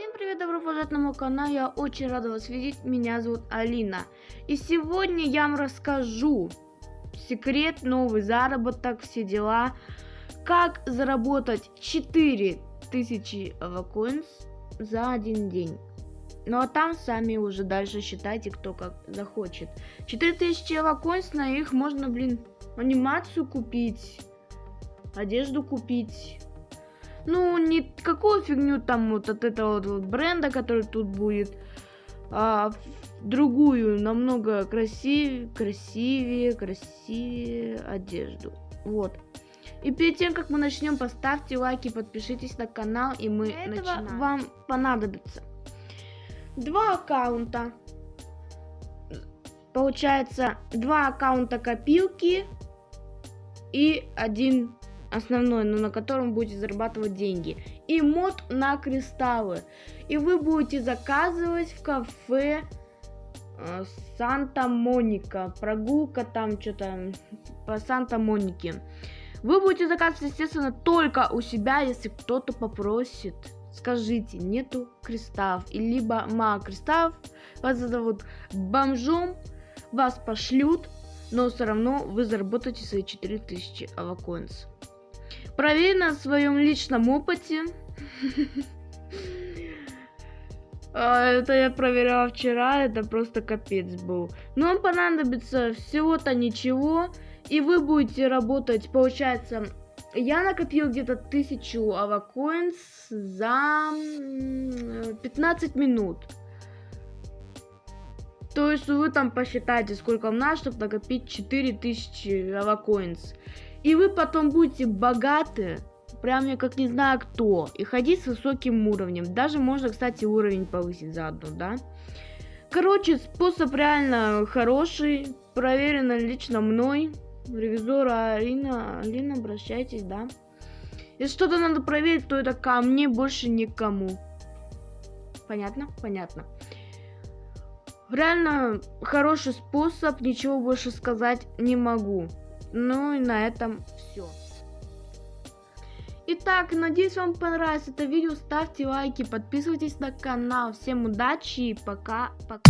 Всем привет, добро пожаловать на мой канал, я очень рада вас видеть, меня зовут Алина. И сегодня я вам расскажу секрет, новый заработок, все дела, как заработать 4000 авакоинс за один день. Ну а там сами уже дальше считайте, кто как захочет. 4000 авакоинс, на их можно, блин, анимацию купить, одежду купить ну, не какую фигню там вот от этого вот бренда, который тут будет, а другую, намного красивее, красивее, красивее одежду. Вот. И перед тем, как мы начнем, поставьте лайки, подпишитесь на канал, и мы Для начинаем. Этого вам понадобится два аккаунта. Получается, два аккаунта копилки и один основной, но на котором будете зарабатывать деньги. И мод на кристаллы. И вы будете заказывать в кафе э, Санта-Моника. Прогулка там что-то по Санта-Монике. Вы будете заказывать, естественно, только у себя, если кто-то попросит. Скажите, нету кристаллов, и либо мало кристаллов, вас зовут бомжом, вас пошлют, но все равно вы заработаете свои 4000 авакоинс. Проверь на своем личном опыте. А, это я проверяла вчера, это просто капец был. Но вам понадобится всего-то ничего, и вы будете работать, получается, я накопил где-то тысячу авакоинс за 15 минут. То есть вы там посчитайте, сколько вам надо, чтобы накопить 4000 авакоинс. И вы потом будете богаты, прям я как не знаю кто, и ходить с высоким уровнем. Даже можно, кстати, уровень повысить заодно, да? Короче, способ реально хороший, проверено лично мной. Ревизора Алина, Алина, обращайтесь, да? Если что-то надо проверить, то это ко мне, больше никому. Понятно? Понятно. Реально хороший способ, ничего больше сказать не могу. Ну и на этом все. Итак, надеюсь вам понравилось это видео, ставьте лайки, подписывайтесь на канал. Всем удачи и пока-пока.